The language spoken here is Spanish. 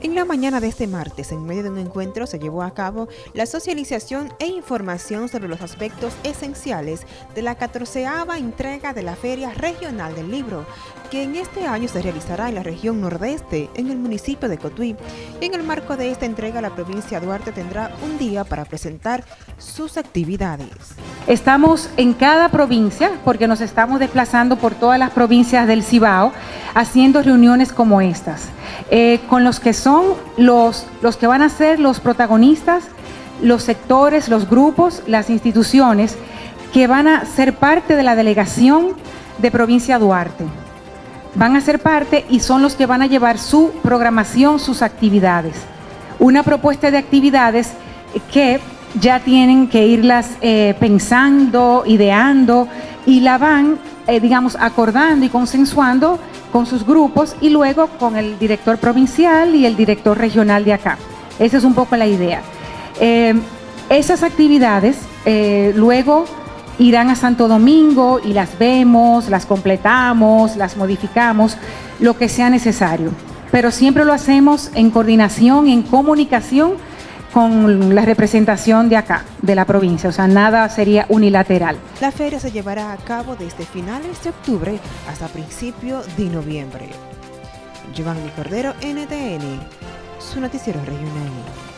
En la mañana de este martes, en medio de un encuentro, se llevó a cabo la socialización e información sobre los aspectos esenciales de la 14 entrega de la Feria Regional del Libro, que en este año se realizará en la región nordeste, en el municipio de Cotuí. En el marco de esta entrega, la provincia de Duarte tendrá un día para presentar sus actividades. Estamos en cada provincia, porque nos estamos desplazando por todas las provincias del Cibao, haciendo reuniones como estas, eh, con los que son los, los que van a ser los protagonistas, los sectores, los grupos, las instituciones que van a ser parte de la delegación de Provincia Duarte. Van a ser parte y son los que van a llevar su programación, sus actividades. Una propuesta de actividades que ya tienen que irlas eh, pensando, ideando y la van, eh, digamos, acordando y consensuando con sus grupos y luego con el director provincial y el director regional de acá. Esa es un poco la idea. Eh, esas actividades eh, luego irán a Santo Domingo y las vemos, las completamos, las modificamos, lo que sea necesario. Pero siempre lo hacemos en coordinación, en comunicación con la representación de acá, de la provincia, o sea, nada sería unilateral. La feria se llevará a cabo desde finales de octubre hasta principio de noviembre. Giovanni Cordero, NTN, su noticiero regional.